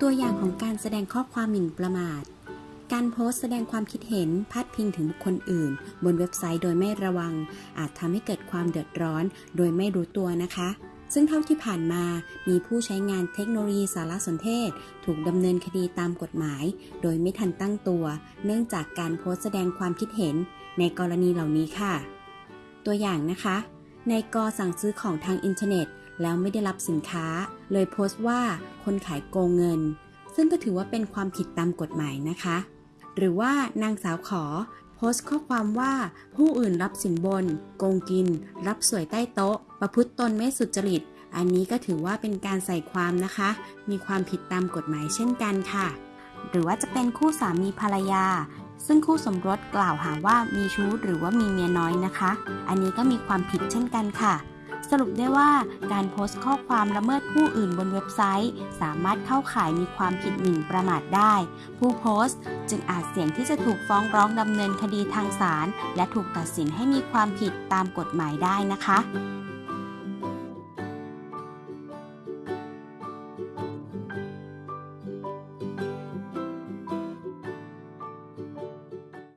ตัวอย่างของการแสดงข้อความหมิ่นประมาท การโพสต์แสดงความคิดเห็นพาดพิงถึงบุคคลอื่น บนเว็บไซต์โดยไม่ระวัง อาจทำให้เกิดความเดือดร้อน โดยไม่รู้ตัวนะคะ ซึ่งเท่าที่ผ่านมา มีผู้ใช้งานเทคโนโลยีสารสนเทศ ถูกดำเนินคดีตามกฎหมาย โดยไม่ทันตั้งตัว เนื่องจากการโพสต์แสดงความคิดเห็น ในกรณีเหล่านี้ค่ะ ตัวอย่างนะคะ ในการสั่งซื้อของทางอินเทอร์เน็ต แล้วไม่ได้รับสินค้า เลยโพสต์ว่าคนขายโกงเงิน ซึ่งก็ถือว่าเป็นความผิดตามกฎหมายนะคะ หรือว่านางสาวขอ โพสต์ข้อความว่าผู้อื่นรับสินบน โกงกิน รับสวยใต้โต๊ะ ประพฤติตนไม่สุจริต อันนี้ก็ถือว่าเป็นการใส่ความนะคะ มีความผิดตามกฎหมายเช่นกันค่ะ หรือว่าจะเป็นคู่สามีภรรยาซึ่งคู่สมรสกล่าวหาว่ามีชู้หรือว่ามีเมียน้อยนะคะ อันนี้ก็มีความผิดเช่นกันค่ะ สรุปได้ว่าการโพสต์ข้อความละเมิดผู้อื่นบนเว็บไซต์ สามารถเข้าข่ายมีความผิดหมิ่นประมาทได้ ผู้โพสต์จึงอาจเสี่ยงที่จะถูกฟ้องร้องดำเนินคดีทางศาลและถูกตัดสินให้มีความผิดตามกฎหมายได้นะคะ